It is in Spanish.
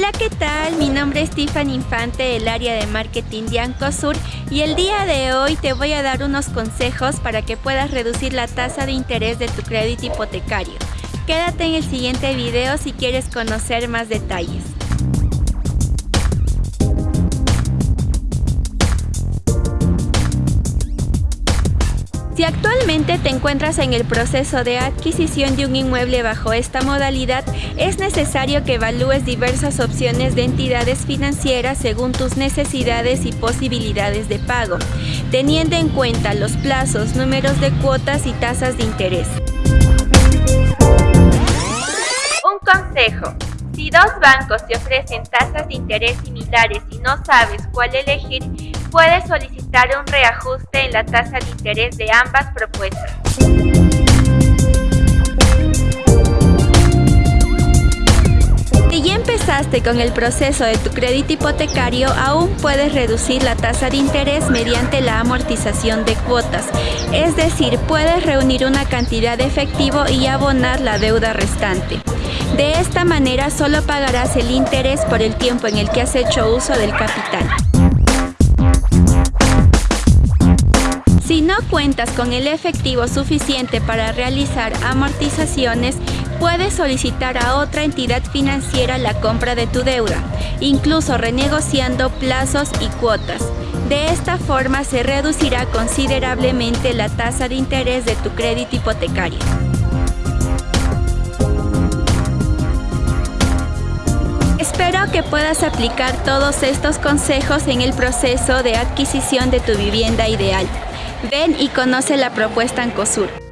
Hola, ¿qué tal? Mi nombre es Tiffany Infante del área de marketing de Ancosur y el día de hoy te voy a dar unos consejos para que puedas reducir la tasa de interés de tu crédito hipotecario. Quédate en el siguiente video si quieres conocer más detalles. Si actualmente te encuentras en el proceso de adquisición de un inmueble bajo esta modalidad, es necesario que evalúes diversas opciones de entidades financieras según tus necesidades y posibilidades de pago, teniendo en cuenta los plazos, números de cuotas y tasas de interés. Bancos te ofrecen tasas de interés similares y no sabes cuál elegir, puedes solicitar un reajuste en la tasa de interés de ambas propuestas. Con el proceso de tu crédito hipotecario, aún puedes reducir la tasa de interés mediante la amortización de cuotas. Es decir, puedes reunir una cantidad de efectivo y abonar la deuda restante. De esta manera solo pagarás el interés por el tiempo en el que has hecho uso del capital. Si no cuentas con el efectivo suficiente para realizar amortizaciones, puedes solicitar a otra entidad financiera la compra de tu deuda, incluso renegociando plazos y cuotas. De esta forma se reducirá considerablemente la tasa de interés de tu crédito hipotecario. Espero que puedas aplicar todos estos consejos en el proceso de adquisición de tu vivienda ideal. Ven y conoce la propuesta Ancosur.